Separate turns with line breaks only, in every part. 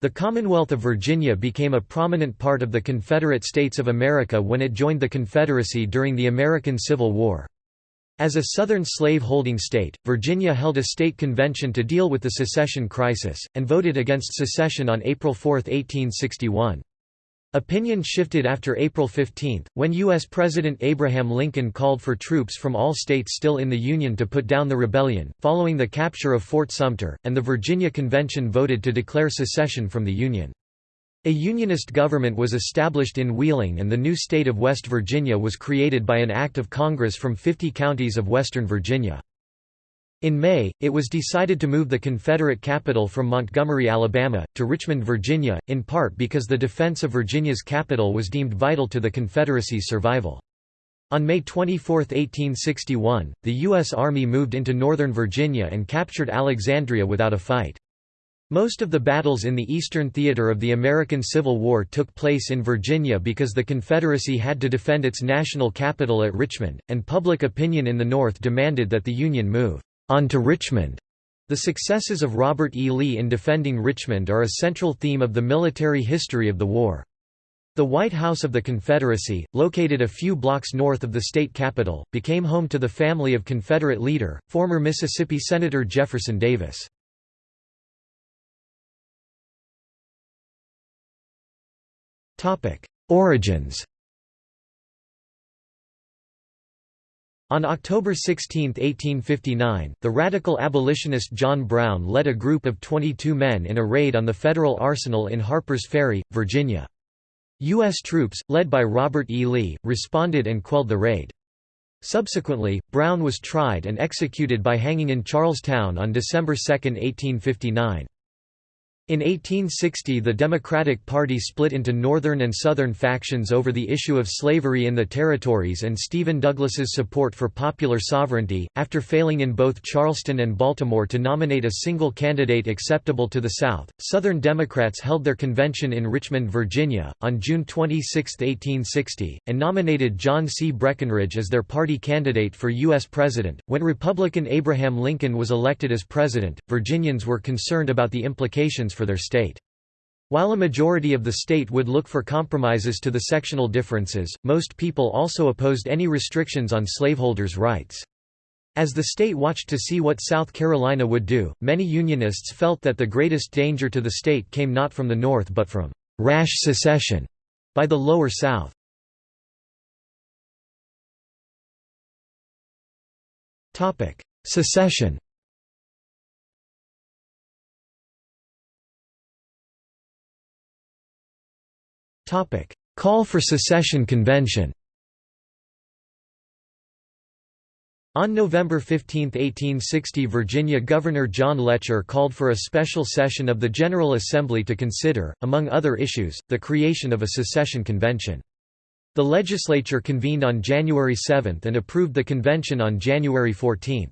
The Commonwealth of Virginia became a prominent part of the Confederate States of America when it joined the Confederacy during the American Civil War. As a Southern slave-holding state, Virginia held a state convention to deal with the secession crisis, and voted against secession on April 4, 1861. Opinion shifted after April 15, when U.S. President Abraham Lincoln called for troops from all states still in the Union to put down the rebellion, following the capture of Fort Sumter, and the Virginia Convention voted to declare secession from the Union. A Unionist government was established in Wheeling and the new state of West Virginia was created by an act of Congress from 50 counties of western Virginia. In May, it was decided to move the Confederate capital from Montgomery, Alabama, to Richmond, Virginia, in part because the defense of Virginia's capital was deemed vital to the Confederacy's survival. On May 24, 1861, the U.S. Army moved into northern Virginia and captured Alexandria without a fight. Most of the battles in the eastern theater of the American Civil War took place in Virginia because the Confederacy had to defend its national capital at Richmond, and public opinion in the North demanded that the Union move on to Richmond. The successes of Robert E. Lee in defending Richmond are a central theme of the military history of the war. The White House of the Confederacy, located a few blocks north of the state capital, became home to the family of Confederate leader, former Mississippi Senator Jefferson Davis. Origins On October 16, 1859, the radical abolitionist John Brown led a group of 22 men in a raid on the Federal Arsenal in Harpers Ferry, Virginia. U.S. troops, led by Robert E. Lee, responded and quelled the raid. Subsequently, Brown was tried and executed by hanging in Charlestown on December 2, 1859. In 1860 the Democratic Party split into Northern and Southern factions over the issue of slavery in the territories and Stephen Douglas's support for popular sovereignty, after failing in both Charleston and Baltimore to nominate a single candidate acceptable to the South. Southern Democrats held their convention in Richmond, Virginia, on June 26, 1860, and nominated John C. Breckinridge as their party candidate for U.S. President. When Republican Abraham Lincoln was elected as president, Virginians were concerned about the implications for their state. While a majority of the state would look for compromises to the sectional differences, most people also opposed any restrictions on slaveholders' rights. As the state watched to see what South Carolina would do, many Unionists felt that the greatest danger to the state came not from the North but from «rash secession» by the Lower South. Secession Call for secession convention On November 15, 1860 Virginia Governor John Letcher called for a special session of the General Assembly to consider, among other issues, the creation of a secession convention. The legislature convened on January 7 and approved the convention on January 14.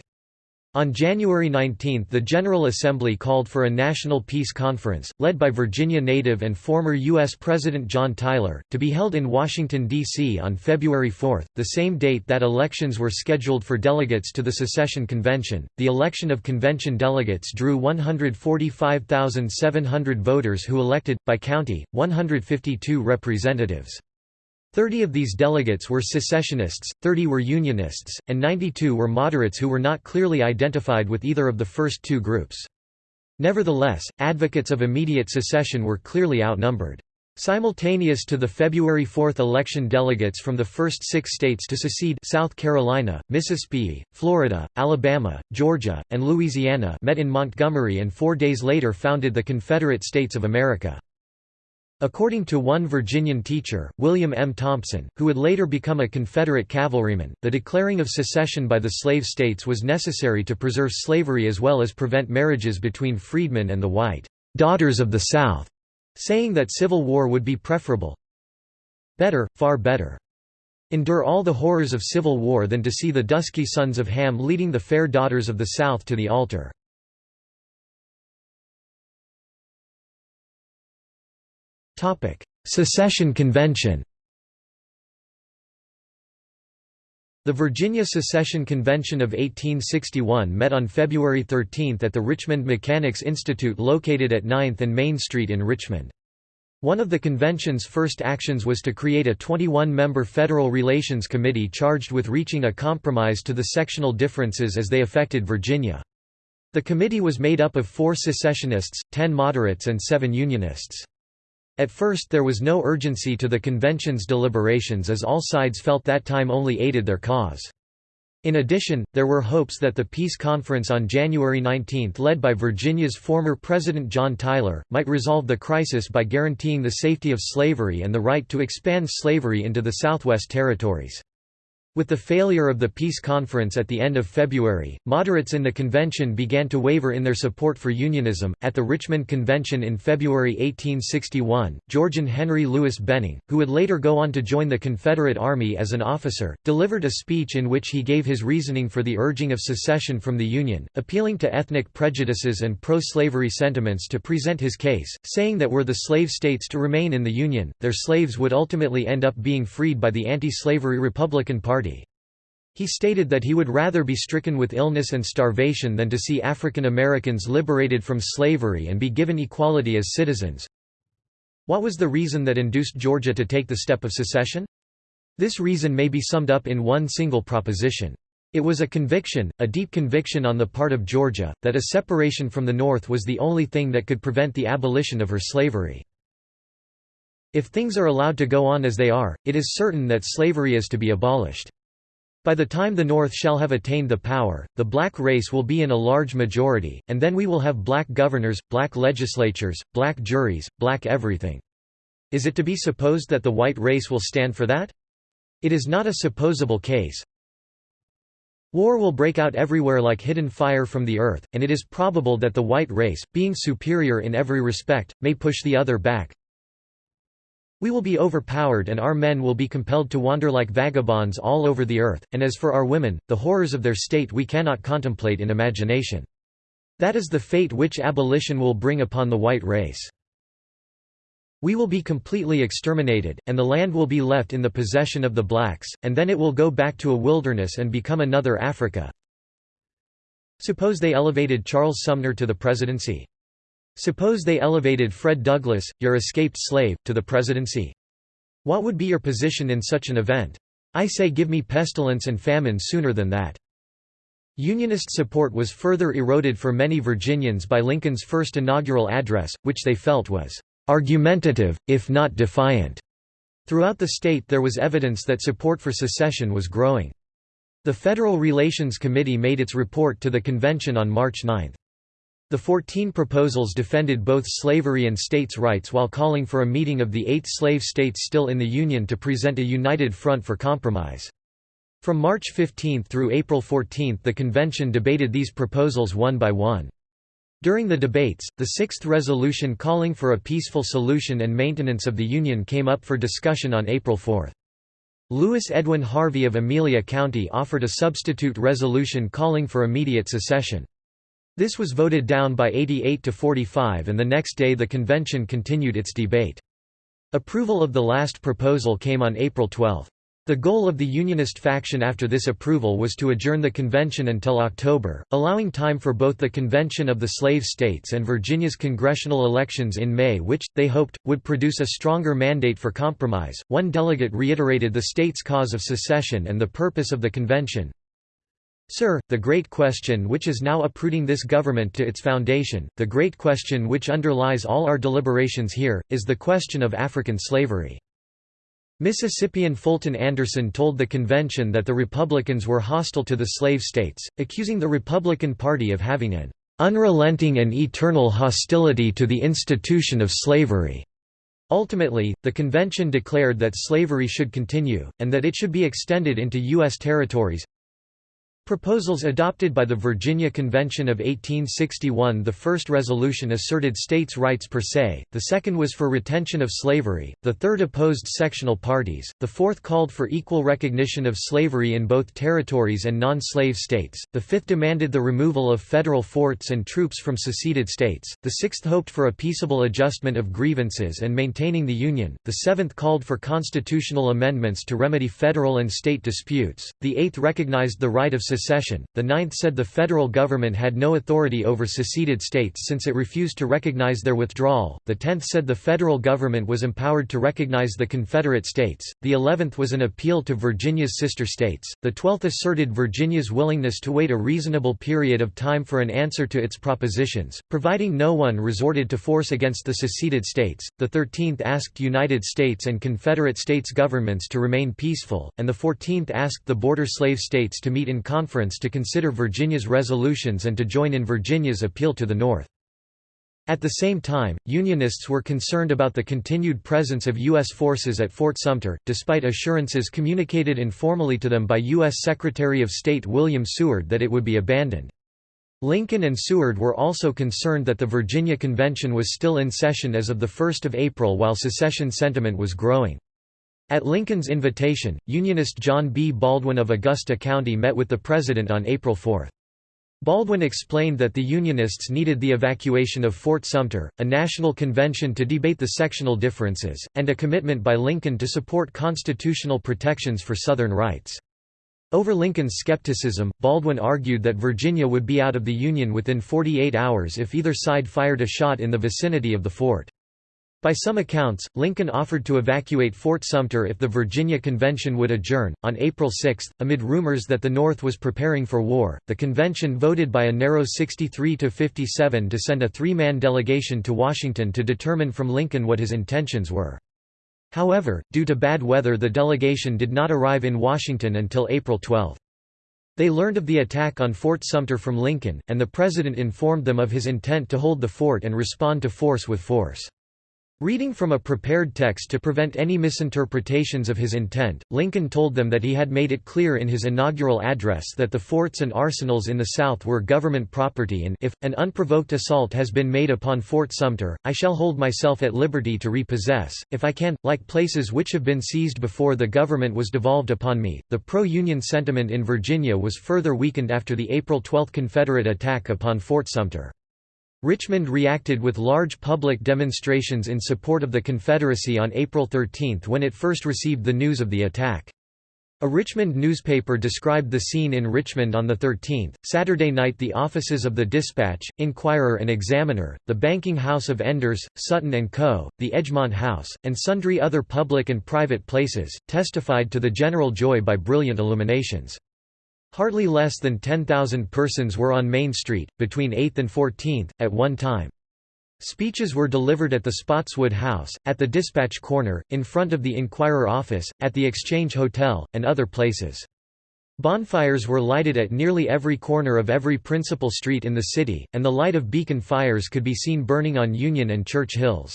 On January 19 the General Assembly called for a National Peace Conference, led by Virginia native and former U.S. President John Tyler, to be held in Washington, D.C. on February 4, the same date that elections were scheduled for delegates to the Secession Convention. The election of convention delegates drew 145,700 voters who elected, by county, 152 representatives. Thirty of these delegates were secessionists, 30 were Unionists, and 92 were moderates who were not clearly identified with either of the first two groups. Nevertheless, advocates of immediate secession were clearly outnumbered. Simultaneous to the February 4 election delegates from the first six states to secede South Carolina, Mississippi, Florida, Alabama, Georgia, and Louisiana met in Montgomery and four days later founded the Confederate States of America. According to one Virginian teacher, William M. Thompson, who would later become a Confederate cavalryman, the declaring of secession by the slave states was necessary to preserve slavery as well as prevent marriages between freedmen and the white daughters of the South, saying that civil war would be preferable. Better, far better. Endure all the horrors of civil war than to see the dusky sons of Ham leading the fair daughters of the South to the altar. Secession Convention The Virginia Secession Convention of 1861 met on February 13 at the Richmond Mechanics Institute located at 9th and Main Street in Richmond. One of the convention's first actions was to create a 21-member Federal Relations Committee charged with reaching a compromise to the sectional differences as they affected Virginia. The committee was made up of four secessionists, ten moderates and seven Unionists. At first there was no urgency to the convention's deliberations as all sides felt that time only aided their cause. In addition, there were hopes that the peace conference on January 19 led by Virginia's former President John Tyler, might resolve the crisis by guaranteeing the safety of slavery and the right to expand slavery into the Southwest Territories. With the failure of the peace conference at the end of February, moderates in the convention began to waver in their support for unionism. At the Richmond Convention in February 1861, Georgian Henry Louis Benning, who would later go on to join the Confederate Army as an officer, delivered a speech in which he gave his reasoning for the urging of secession from the Union, appealing to ethnic prejudices and pro slavery sentiments to present his case, saying that were the slave states to remain in the Union, their slaves would ultimately end up being freed by the anti slavery Republican Party he stated that he would rather be stricken with illness and starvation than to see African Americans liberated from slavery and be given equality as citizens. What was the reason that induced Georgia to take the step of secession? This reason may be summed up in one single proposition. It was a conviction, a deep conviction on the part of Georgia, that a separation from the North was the only thing that could prevent the abolition of her slavery. If things are allowed to go on as they are, it is certain that slavery is to be abolished. By the time the North shall have attained the power, the black race will be in a large majority, and then we will have black governors, black legislatures, black juries, black everything. Is it to be supposed that the white race will stand for that? It is not a supposable case. War will break out everywhere like hidden fire from the earth, and it is probable that the white race, being superior in every respect, may push the other back, we will be overpowered and our men will be compelled to wander like vagabonds all over the earth, and as for our women, the horrors of their state we cannot contemplate in imagination. That is the fate which abolition will bring upon the white race. We will be completely exterminated, and the land will be left in the possession of the blacks, and then it will go back to a wilderness and become another Africa. Suppose they elevated Charles Sumner to the presidency. Suppose they elevated Fred Douglass, your escaped slave, to the presidency. What would be your position in such an event? I say give me pestilence and famine sooner than that. Unionist support was further eroded for many Virginians by Lincoln's first inaugural address, which they felt was argumentative, if not defiant. Throughout the state there was evidence that support for secession was growing. The Federal Relations Committee made its report to the convention on March 9. The Fourteen Proposals defended both slavery and states' rights while calling for a meeting of the eight slave states still in the Union to present a united front for compromise. From March 15 through April 14 the convention debated these proposals one by one. During the debates, the sixth resolution calling for a peaceful solution and maintenance of the Union came up for discussion on April 4. Lewis Edwin Harvey of Amelia County offered a substitute resolution calling for immediate secession. This was voted down by 88 to 45 and the next day the convention continued its debate. Approval of the last proposal came on April 12. The goal of the Unionist faction after this approval was to adjourn the convention until October, allowing time for both the convention of the slave states and Virginia's congressional elections in May, which, they hoped, would produce a stronger mandate for compromise. One delegate reiterated the state's cause of secession and the purpose of the convention Sir, the great question which is now uprooting this government to its foundation, the great question which underlies all our deliberations here, is the question of African slavery. Mississippian Fulton Anderson told the convention that the Republicans were hostile to the slave states, accusing the Republican Party of having an unrelenting and eternal hostility to the institution of slavery. Ultimately, the convention declared that slavery should continue, and that it should be extended into U.S. territories, Proposals adopted by the Virginia Convention of 1861 The first resolution asserted states' rights per se, the second was for retention of slavery, the third opposed sectional parties, the fourth called for equal recognition of slavery in both territories and non-slave states, the fifth demanded the removal of federal forts and troops from seceded states, the sixth hoped for a peaceable adjustment of grievances and maintaining the Union, the seventh called for constitutional amendments to remedy federal and state disputes, the eighth recognized the right of secession, the ninth said the federal government had no authority over seceded states since it refused to recognize their withdrawal, the tenth said the federal government was empowered to recognize the Confederate states, the eleventh was an appeal to Virginia's sister states, the twelfth asserted Virginia's willingness to wait a reasonable period of time for an answer to its propositions, providing no one resorted to force against the seceded states, the thirteenth asked United States and Confederate States governments to remain peaceful, and the fourteenth asked the border slave states to meet in conference conference to consider Virginia's resolutions and to join in Virginia's appeal to the North. At the same time, Unionists were concerned about the continued presence of U.S. forces at Fort Sumter, despite assurances communicated informally to them by U.S. Secretary of State William Seward that it would be abandoned. Lincoln and Seward were also concerned that the Virginia Convention was still in session as of 1 April while secession sentiment was growing. At Lincoln's invitation, Unionist John B. Baldwin of Augusta County met with the President on April 4. Baldwin explained that the Unionists needed the evacuation of Fort Sumter, a national convention to debate the sectional differences, and a commitment by Lincoln to support constitutional protections for Southern rights. Over Lincoln's skepticism, Baldwin argued that Virginia would be out of the Union within 48 hours if either side fired a shot in the vicinity of the fort. By some accounts, Lincoln offered to evacuate Fort Sumter if the Virginia Convention would adjourn. On April 6, amid rumors that the North was preparing for war, the convention voted by a narrow 63 to 57 to send a three-man delegation to Washington to determine from Lincoln what his intentions were. However, due to bad weather the delegation did not arrive in Washington until April 12. They learned of the attack on Fort Sumter from Lincoln, and the President informed them of his intent to hold the fort and respond to force with force. Reading from a prepared text to prevent any misinterpretations of his intent, Lincoln told them that he had made it clear in his inaugural address that the forts and arsenals in the South were government property and if, an unprovoked assault has been made upon Fort Sumter, I shall hold myself at liberty to repossess, if I can, like places which have been seized before the government was devolved upon me. The pro-Union sentiment in Virginia was further weakened after the April 12 Confederate attack upon Fort Sumter. Richmond reacted with large public demonstrations in support of the Confederacy on April 13 when it first received the news of the attack. A Richmond newspaper described the scene in Richmond on the 13th. Saturday night the offices of the Dispatch, Inquirer and Examiner, the banking house of Enders, Sutton & Co., the Edgemont House, and sundry other public and private places, testified to the general joy by brilliant illuminations. Hardly less than 10,000 persons were on Main Street, between 8th and 14th, at one time. Speeches were delivered at the Spotswood House, at the Dispatch Corner, in front of the Inquirer office, at the Exchange Hotel, and other places. Bonfires were lighted at nearly every corner of every principal street in the city, and the light of beacon fires could be seen burning on Union and Church Hills.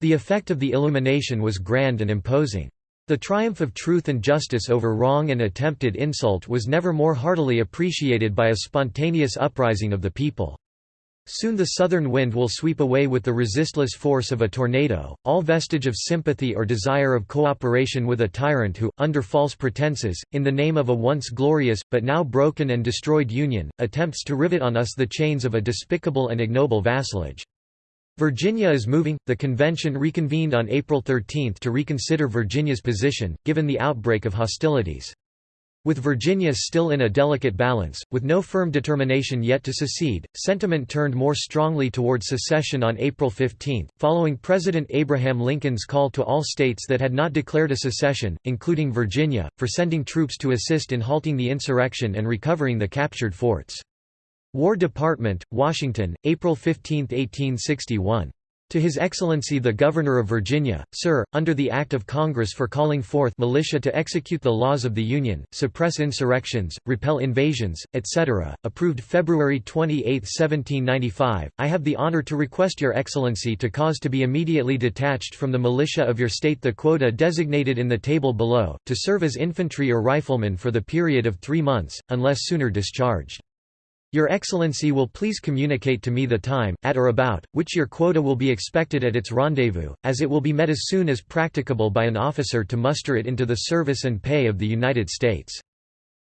The effect of the illumination was grand and imposing. The triumph of truth and justice over wrong and attempted insult was never more heartily appreciated by a spontaneous uprising of the people. Soon the southern wind will sweep away with the resistless force of a tornado, all vestige of sympathy or desire of cooperation with a tyrant who, under false pretenses, in the name of a once glorious, but now broken and destroyed Union, attempts to rivet on us the chains of a despicable and ignoble vassalage. Virginia is moving. The convention reconvened on April 13 to reconsider Virginia's position, given the outbreak of hostilities. With Virginia still in a delicate balance, with no firm determination yet to secede, sentiment turned more strongly toward secession on April 15, following President Abraham Lincoln's call to all states that had not declared a secession, including Virginia, for sending troops to assist in halting the insurrection and recovering the captured forts. War Department, Washington, April 15, 1861. To His Excellency the Governor of Virginia, Sir, under the Act of Congress for calling forth militia to execute the laws of the Union, suppress insurrections, repel invasions, etc., approved February 28, 1795, I have the honor to request Your Excellency to cause to be immediately detached from the militia of your state the quota designated in the table below, to serve as infantry or riflemen for the period of three months, unless sooner discharged. Your Excellency will please communicate to me the time, at or about, which your quota will be expected at its rendezvous, as it will be met as soon as practicable by an officer to muster it into the service and pay of the United States.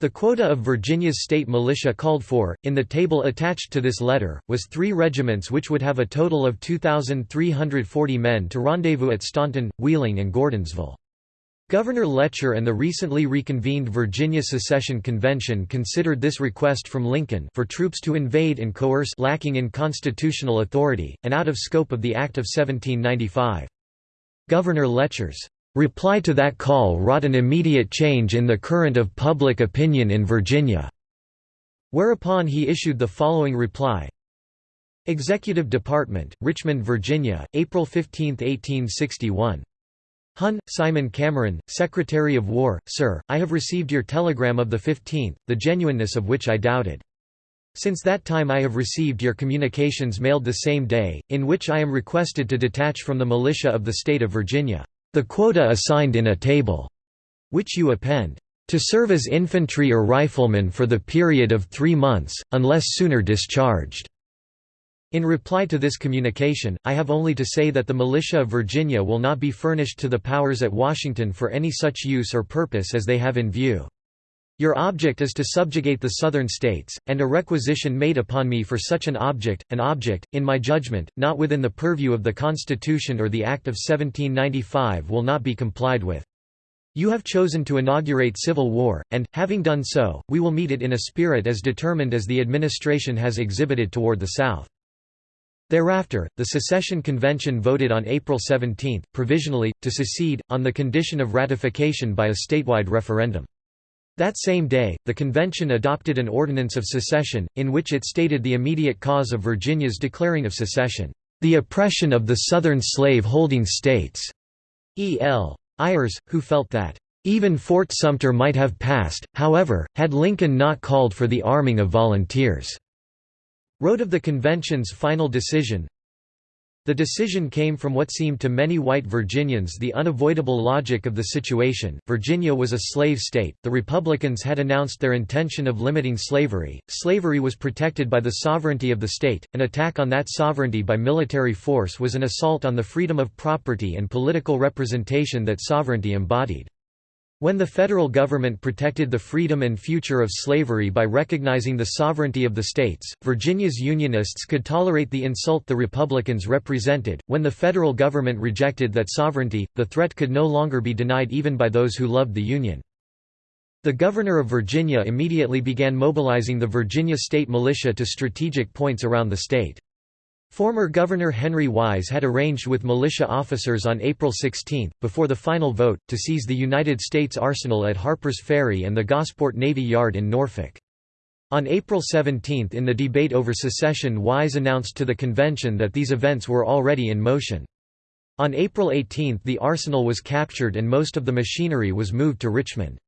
The quota of Virginia's state militia called for, in the table attached to this letter, was three regiments which would have a total of 2,340 men to rendezvous at Staunton, Wheeling and Gordonsville. Governor Letcher and the recently reconvened Virginia Secession Convention considered this request from Lincoln for troops to invade and coerce lacking in constitutional authority, and out of scope of the Act of 1795. Governor Letcher's reply to that call wrought an immediate change in the current of public opinion in Virginia, whereupon he issued the following reply. Executive Department, Richmond, Virginia, April 15, 1861. Hun, Simon Cameron, Secretary of War, Sir, I have received your telegram of the 15th, the genuineness of which I doubted. Since that time I have received your communications mailed the same day, in which I am requested to detach from the militia of the state of Virginia, the quota assigned in a table, which you append, to serve as infantry or riflemen for the period of three months, unless sooner discharged. In reply to this communication, I have only to say that the militia of Virginia will not be furnished to the powers at Washington for any such use or purpose as they have in view. Your object is to subjugate the Southern states, and a requisition made upon me for such an object, an object, in my judgment, not within the purview of the Constitution or the Act of 1795 will not be complied with. You have chosen to inaugurate civil war, and, having done so, we will meet it in a spirit as determined as the administration has exhibited toward the South. Thereafter, the Secession Convention voted on April 17, provisionally, to secede, on the condition of ratification by a statewide referendum. That same day, the convention adopted an ordinance of secession, in which it stated the immediate cause of Virginia's declaring of secession, "...the oppression of the Southern slave-holding states." E. L. Ayers, who felt that, "...even Fort Sumter might have passed, however, had Lincoln not called for the arming of volunteers." Wrote of the convention's final decision, the decision came from what seemed to many white Virginians the unavoidable logic of the situation. Virginia was a slave state, the Republicans had announced their intention of limiting slavery, slavery was protected by the sovereignty of the state, an attack on that sovereignty by military force was an assault on the freedom of property and political representation that sovereignty embodied. When the federal government protected the freedom and future of slavery by recognizing the sovereignty of the states, Virginia's Unionists could tolerate the insult the Republicans represented. When the federal government rejected that sovereignty, the threat could no longer be denied even by those who loved the Union. The governor of Virginia immediately began mobilizing the Virginia state militia to strategic points around the state. Former Governor Henry Wise had arranged with militia officers on April 16, before the final vote, to seize the United States Arsenal at Harper's Ferry and the Gosport Navy Yard in Norfolk. On April 17 in the debate over secession Wise announced to the convention that these events were already in motion. On April 18 the arsenal was captured and most of the machinery was moved to Richmond.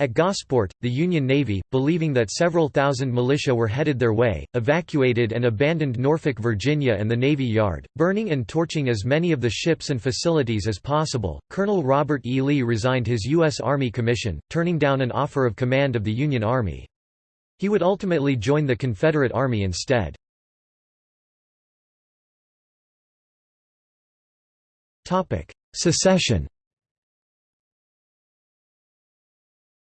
At Gosport, the Union Navy, believing that several thousand militia were headed their way, evacuated and abandoned Norfolk, Virginia and the Navy Yard, burning and torching as many of the ships and facilities as possible. Colonel Robert E. Lee resigned his U.S. Army commission, turning down an offer of command of the Union Army. He would ultimately join the Confederate Army instead. Secession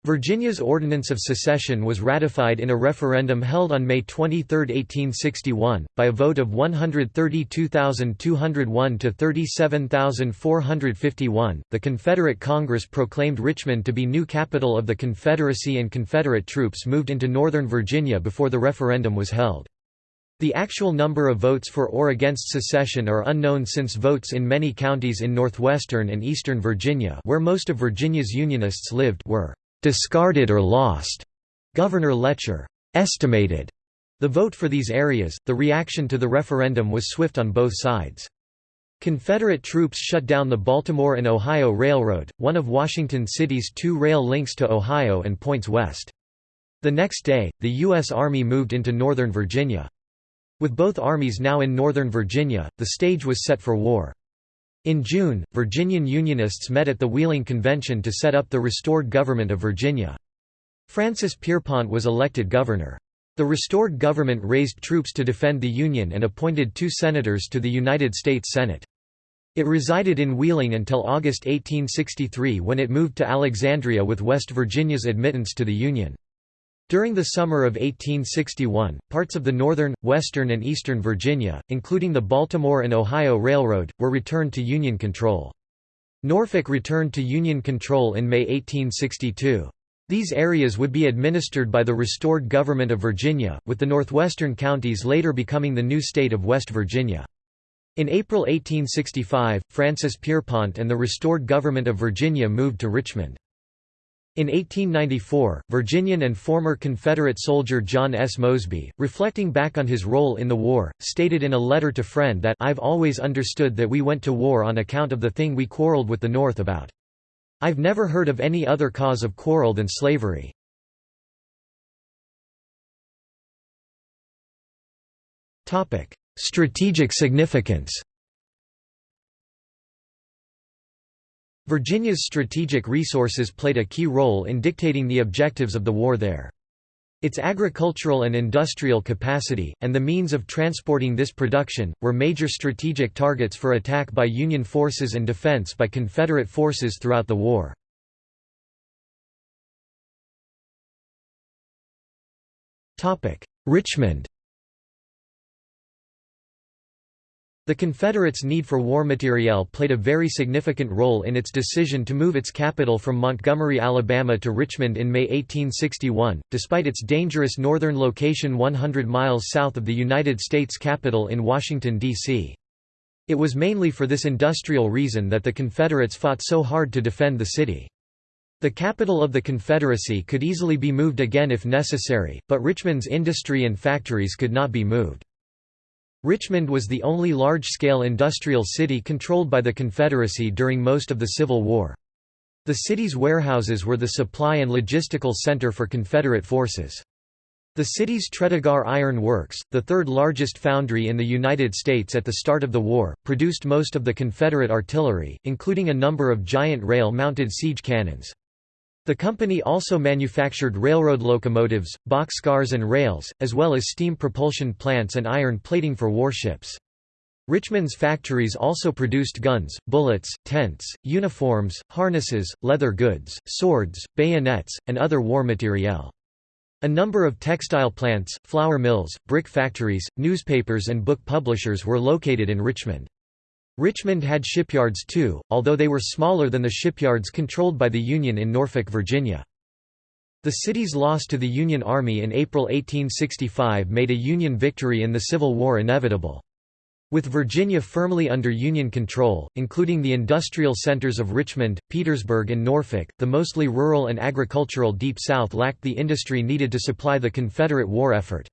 Virginia's Ordinance of Secession was ratified in a referendum held on May 23, 1861, by a vote of 132,201 to 37,451. The Confederate Congress proclaimed Richmond to be new capital of the Confederacy and Confederate troops moved into Northern Virginia before the referendum was held. The actual number of votes for or against secession are unknown since votes in many counties in northwestern and eastern Virginia where most of Virginia's Unionists lived were discarded or lost. Governor Letcher estimated the vote for these areas. The reaction to the referendum was swift on both sides. Confederate troops shut down the Baltimore and Ohio Railroad, one of Washington City's two rail links to Ohio and points west. The next day, the U.S. Army moved into Northern Virginia. With both armies now in Northern Virginia, the stage was set for war. In June, Virginian Unionists met at the Wheeling Convention to set up the restored government of Virginia. Francis Pierpont was elected governor. The restored government raised troops to defend the Union and appointed two senators to the United States Senate. It resided in Wheeling until August 1863 when it moved to Alexandria with West Virginia's admittance to the Union. During the summer of 1861, parts of the northern, western and eastern Virginia, including the Baltimore and Ohio Railroad, were returned to Union control. Norfolk returned to Union control in May 1862. These areas would be administered by the restored government of Virginia, with the northwestern counties later becoming the new state of West Virginia. In April 1865, Francis Pierpont and the restored government of Virginia moved to Richmond. In 1894, Virginian and former Confederate soldier John S. Mosby, reflecting back on his role in the war, stated in a letter to friend that I've always understood that we went to war on account of the thing we quarreled with the North about. I've never heard of any other cause of quarrel than slavery. Strategic significance Virginia's strategic resources played a key role in dictating the objectives of the war there. Its agricultural and industrial capacity, and the means of transporting this production, were major strategic targets for attack by Union forces and defense by Confederate forces throughout the war. Richmond The Confederates' need for war materiel played a very significant role in its decision to move its capital from Montgomery, Alabama to Richmond in May 1861, despite its dangerous northern location 100 miles south of the United States Capitol in Washington, D.C. It was mainly for this industrial reason that the Confederates fought so hard to defend the city. The capital of the Confederacy could easily be moved again if necessary, but Richmond's industry and factories could not be moved. Richmond was the only large-scale industrial city controlled by the Confederacy during most of the Civil War. The city's warehouses were the supply and logistical center for Confederate forces. The city's Tredegar Iron Works, the third largest foundry in the United States at the start of the war, produced most of the Confederate artillery, including a number of giant rail-mounted siege cannons. The company also manufactured railroad locomotives, boxcars and rails, as well as steam propulsion plants and iron plating for warships. Richmond's factories also produced guns, bullets, tents, uniforms, harnesses, leather goods, swords, bayonets, and other war materiel. A number of textile plants, flour mills, brick factories, newspapers and book publishers were located in Richmond. Richmond had shipyards too, although they were smaller than the shipyards controlled by the Union in Norfolk, Virginia. The city's loss to the Union Army in April 1865 made a Union victory in the Civil War inevitable. With Virginia firmly under Union control, including the industrial centers of Richmond, Petersburg and Norfolk, the mostly rural and agricultural Deep South lacked the industry needed to supply the Confederate war effort.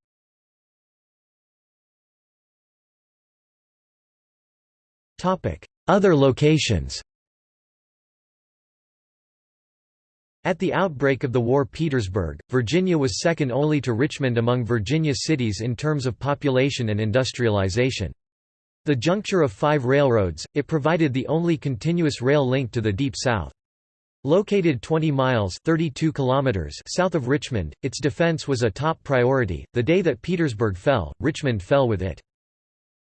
Other locations At the outbreak of the war Petersburg, Virginia was second only to Richmond among Virginia cities in terms of population and industrialization. The juncture of five railroads, it provided the only continuous rail link to the Deep South. Located 20 miles 32 kilometers south of Richmond, its defense was a top priority. The day that Petersburg fell, Richmond fell with it.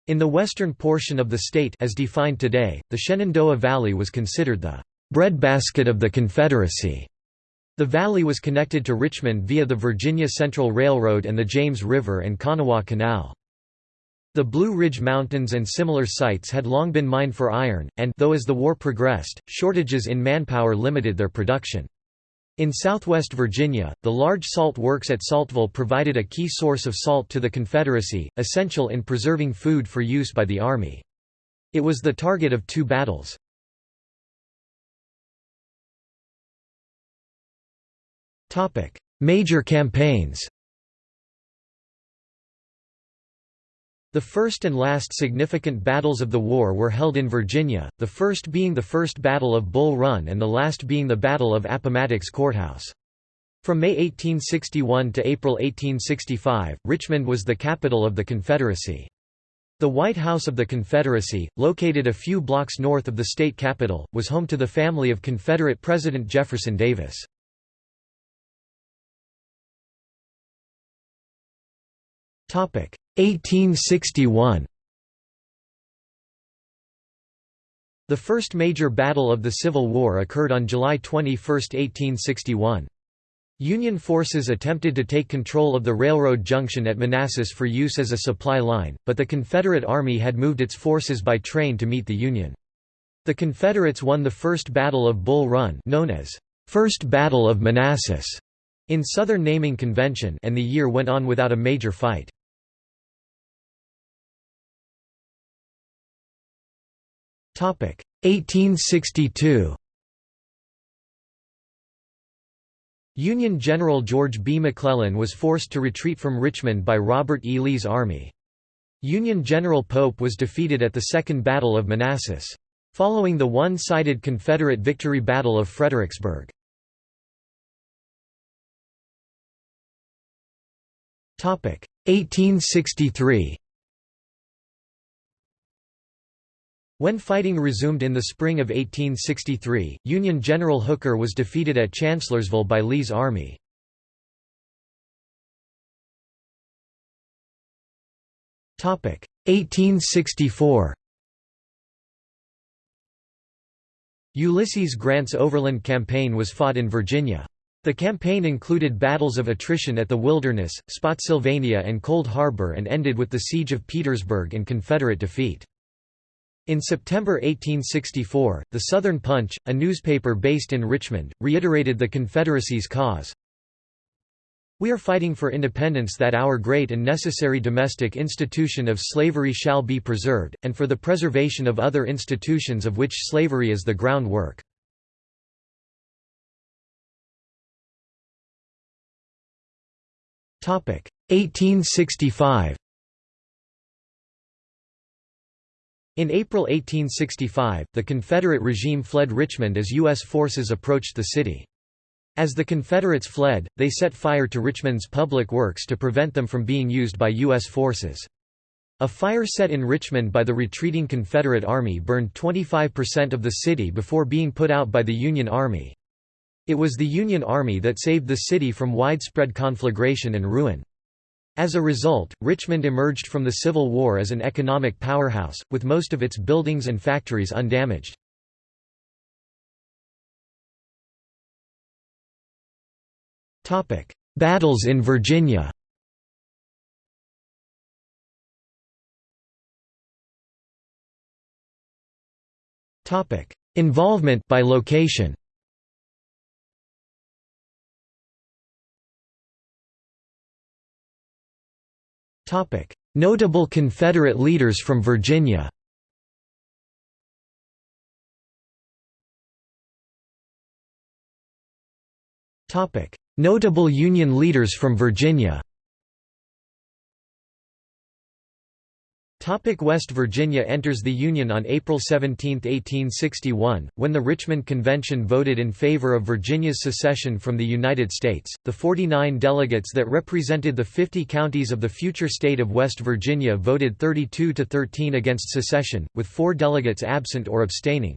In the western portion of the state as defined today, the Shenandoah Valley was considered the breadbasket of the Confederacy. The valley was connected to Richmond via the Virginia Central Railroad and the James River and Kanawha Canal. The Blue Ridge Mountains and similar sites had long been mined for iron, and though as the war progressed, shortages in manpower limited their production. In southwest Virginia, the large salt works at Saltville provided a key source of salt to the Confederacy, essential in preserving food for use by the Army. It was the target of two battles. Major campaigns The first and last significant battles of the war were held in Virginia, the first being the First Battle of Bull Run and the last being the Battle of Appomattox Courthouse. From May 1861 to April 1865, Richmond was the capital of the Confederacy. The White House of the Confederacy, located a few blocks north of the state capital, was home to the family of Confederate President Jefferson Davis. 1861 The first major battle of the Civil War occurred on July 21, 1861. Union forces attempted to take control of the railroad junction at Manassas for use as a supply line, but the Confederate Army had moved its forces by train to meet the Union. The Confederates won the First Battle of Bull Run known as First Battle of Manassas in Southern naming convention and the year went on without a major fight. 1862 Union General George B. McClellan was forced to retreat from Richmond by Robert E. Lee's army. Union General Pope was defeated at the Second Battle of Manassas. Following the one-sided Confederate victory Battle of Fredericksburg. 1863 When fighting resumed in the spring of 1863, Union General Hooker was defeated at Chancellorsville by Lee's army. Topic 1864. Ulysses Grant's overland campaign was fought in Virginia. The campaign included battles of attrition at the Wilderness, Spotsylvania and Cold Harbor and ended with the Siege of Petersburg and Confederate defeat. In September 1864, the Southern Punch, a newspaper based in Richmond, reiterated the Confederacy's cause. We are fighting for independence that our great and necessary domestic institution of slavery shall be preserved, and for the preservation of other institutions of which slavery is the groundwork. Topic 1865 In April 1865, the Confederate regime fled Richmond as U.S. forces approached the city. As the Confederates fled, they set fire to Richmond's public works to prevent them from being used by U.S. forces. A fire set in Richmond by the retreating Confederate Army burned 25% of the city before being put out by the Union Army. It was the Union Army that saved the city from widespread conflagration and ruin. As a result, Richmond emerged from the Civil War as an economic powerhouse, with most of its buildings and factories undamaged. Battles in Virginia Involvement by location Notable Confederate leaders from Virginia. Notable Union leaders from Virginia West Virginia enters the Union on April 17, 1861, when the Richmond Convention voted in favor of Virginia's secession from the United States. The 49 delegates that represented the 50 counties of the future state of West Virginia voted 32 to 13 against secession, with four delegates absent or abstaining.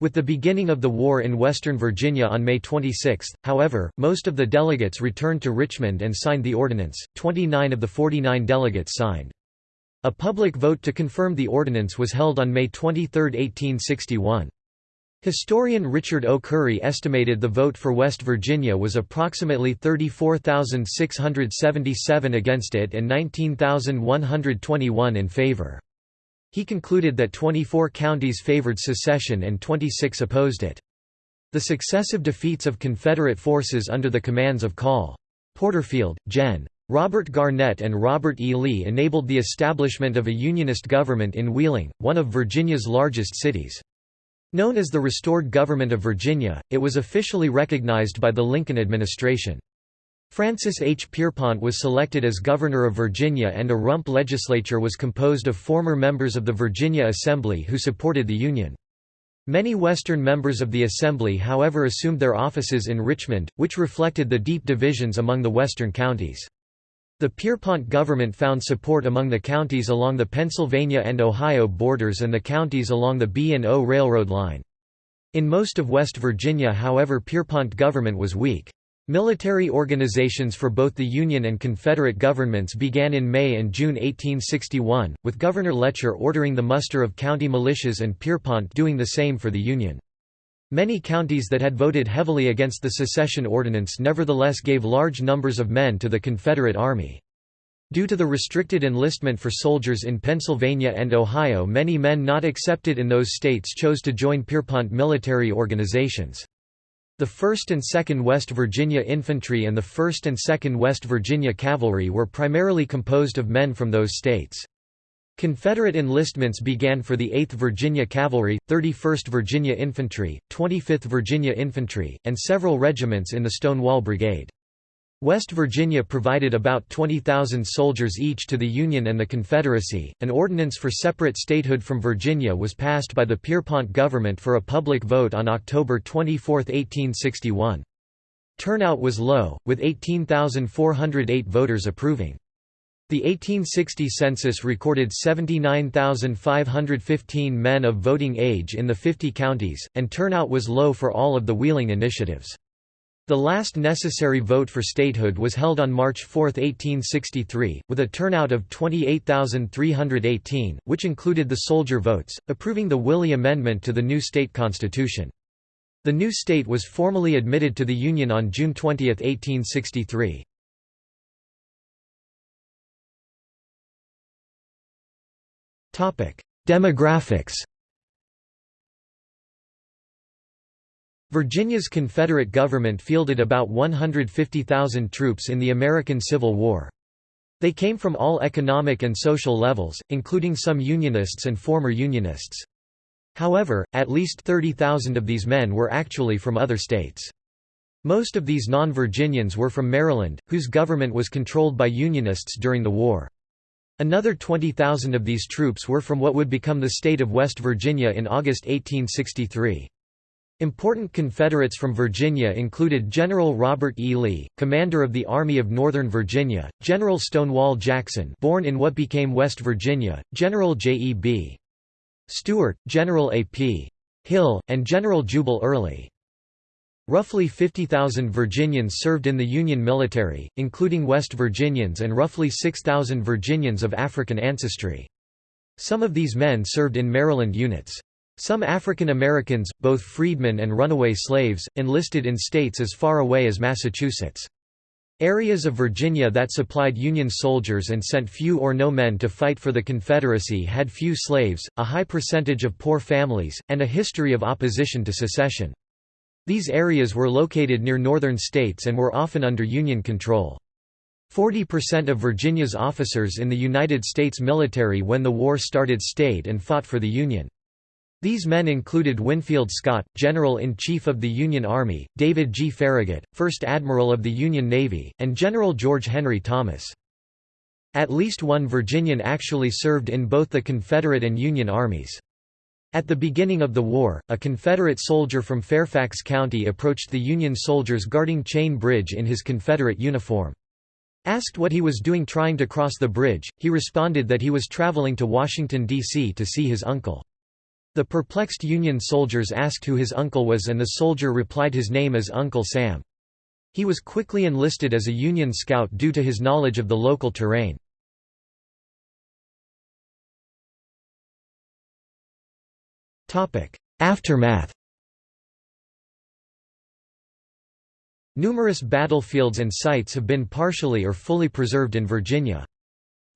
With the beginning of the war in Western Virginia on May 26, however, most of the delegates returned to Richmond and signed the ordinance. 29 of the 49 delegates signed. A public vote to confirm the ordinance was held on May 23, 1861. Historian Richard O. Curry estimated the vote for West Virginia was approximately 34,677 against it and 19,121 in favor. He concluded that 24 counties favored secession and 26 opposed it. The successive defeats of Confederate forces under the commands of Col. Porterfield, Gen. Robert Garnett and Robert E. Lee enabled the establishment of a Unionist government in Wheeling, one of Virginia's largest cities. Known as the Restored Government of Virginia, it was officially recognized by the Lincoln administration. Francis H. Pierpont was selected as governor of Virginia and a rump legislature was composed of former members of the Virginia Assembly who supported the Union. Many Western members of the Assembly however assumed their offices in Richmond, which reflected the deep divisions among the western counties. The Pierpont government found support among the counties along the Pennsylvania and Ohio borders and the counties along the B&O Railroad line. In most of West Virginia however Pierpont government was weak. Military organizations for both the Union and Confederate governments began in May and June 1861, with Governor Letcher ordering the muster of county militias and Pierpont doing the same for the Union. Many counties that had voted heavily against the secession ordinance nevertheless gave large numbers of men to the Confederate Army. Due to the restricted enlistment for soldiers in Pennsylvania and Ohio many men not accepted in those states chose to join Pierpont military organizations. The 1st and 2nd West Virginia Infantry and the 1st and 2nd West Virginia Cavalry were primarily composed of men from those states. Confederate enlistments began for the 8th Virginia Cavalry, 31st Virginia Infantry, 25th Virginia Infantry, and several regiments in the Stonewall Brigade. West Virginia provided about 20,000 soldiers each to the Union and the Confederacy. An ordinance for separate statehood from Virginia was passed by the Pierpont government for a public vote on October 24, 1861. Turnout was low, with 18,408 voters approving. The 1860 census recorded 79,515 men of voting age in the 50 counties, and turnout was low for all of the Wheeling initiatives. The last necessary vote for statehood was held on March 4, 1863, with a turnout of 28,318, which included the soldier votes, approving the Willey Amendment to the new state constitution. The new state was formally admitted to the Union on June 20, 1863. Demographics Virginia's Confederate government fielded about 150,000 troops in the American Civil War. They came from all economic and social levels, including some Unionists and former Unionists. However, at least 30,000 of these men were actually from other states. Most of these non-Virginians were from Maryland, whose government was controlled by Unionists during the war. Another 20,000 of these troops were from what would become the state of West Virginia in August 1863. Important Confederates from Virginia included General Robert E. Lee, commander of the Army of Northern Virginia, General Stonewall Jackson born in what became West Virginia, General J. E. B. Stuart, General A. P. Hill, and General Jubal Early. Roughly 50,000 Virginians served in the Union military, including West Virginians and roughly 6,000 Virginians of African ancestry. Some of these men served in Maryland units. Some African Americans, both freedmen and runaway slaves, enlisted in states as far away as Massachusetts. Areas of Virginia that supplied Union soldiers and sent few or no men to fight for the Confederacy had few slaves, a high percentage of poor families, and a history of opposition to secession. These areas were located near northern states and were often under Union control. 40% of Virginia's officers in the United States military when the war started stayed and fought for the Union. These men included Winfield Scott, General-in-Chief of the Union Army, David G. Farragut, First Admiral of the Union Navy, and General George Henry Thomas. At least one Virginian actually served in both the Confederate and Union armies. At the beginning of the war, a Confederate soldier from Fairfax County approached the Union soldiers guarding Chain Bridge in his Confederate uniform. Asked what he was doing trying to cross the bridge, he responded that he was traveling to Washington, D.C. to see his uncle. The perplexed Union soldiers asked who his uncle was and the soldier replied his name is Uncle Sam. He was quickly enlisted as a Union scout due to his knowledge of the local terrain. Aftermath Numerous battlefields and sites have been partially or fully preserved in Virginia.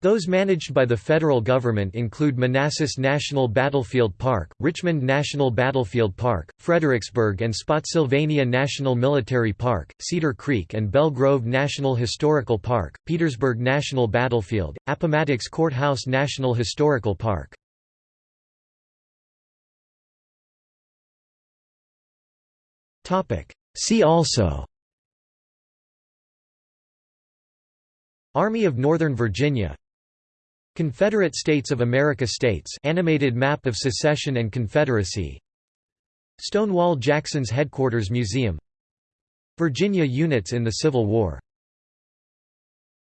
Those managed by the federal government include Manassas National Battlefield Park, Richmond National Battlefield Park, Fredericksburg and Spotsylvania National Military Park, Cedar Creek and Belle Grove National Historical Park, Petersburg National Battlefield, Appomattox Courthouse National Historical Park. See also. Army of Northern Virginia. Confederate States of America States. Animated map of secession and Confederacy. Stonewall Jackson's Headquarters Museum. Virginia units in the Civil War